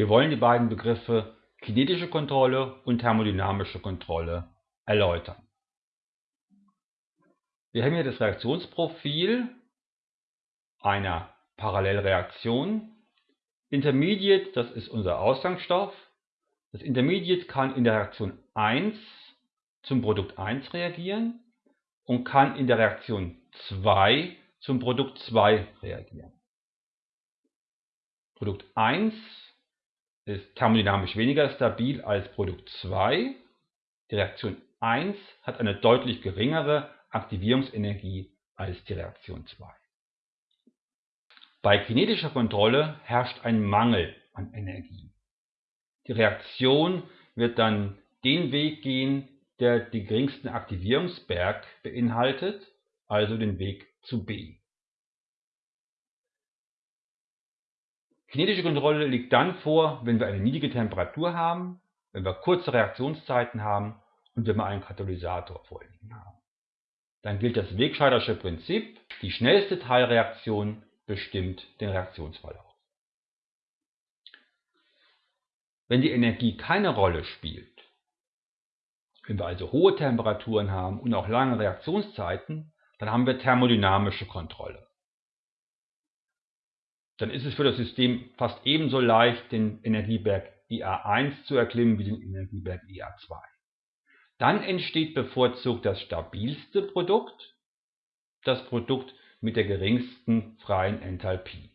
Wir wollen die beiden Begriffe kinetische Kontrolle und thermodynamische Kontrolle erläutern. Wir haben hier das Reaktionsprofil einer Parallelreaktion. Intermediate, das ist unser Ausgangsstoff. Das Intermediate kann in der Reaktion 1 zum Produkt 1 reagieren und kann in der Reaktion 2 zum Produkt 2 reagieren. Produkt 1 ist thermodynamisch weniger stabil als Produkt 2. Die Reaktion 1 hat eine deutlich geringere Aktivierungsenergie als die Reaktion 2. Bei kinetischer Kontrolle herrscht ein Mangel an Energie. Die Reaktion wird dann den Weg gehen, der den geringsten Aktivierungsberg beinhaltet, also den Weg zu B. Kinetische Kontrolle liegt dann vor, wenn wir eine niedrige Temperatur haben, wenn wir kurze Reaktionszeiten haben und wenn wir einen Katalysator vorliegen haben. Dann gilt das Wegscheidersche Prinzip, die schnellste Teilreaktion bestimmt den Reaktionsverlauf. Wenn die Energie keine Rolle spielt, wenn wir also hohe Temperaturen haben und auch lange Reaktionszeiten, dann haben wir thermodynamische Kontrolle dann ist es für das System fast ebenso leicht, den Energieberg IA1 zu erklimmen wie den Energieberg IA2. Dann entsteht bevorzugt das stabilste Produkt, das Produkt mit der geringsten freien Enthalpie.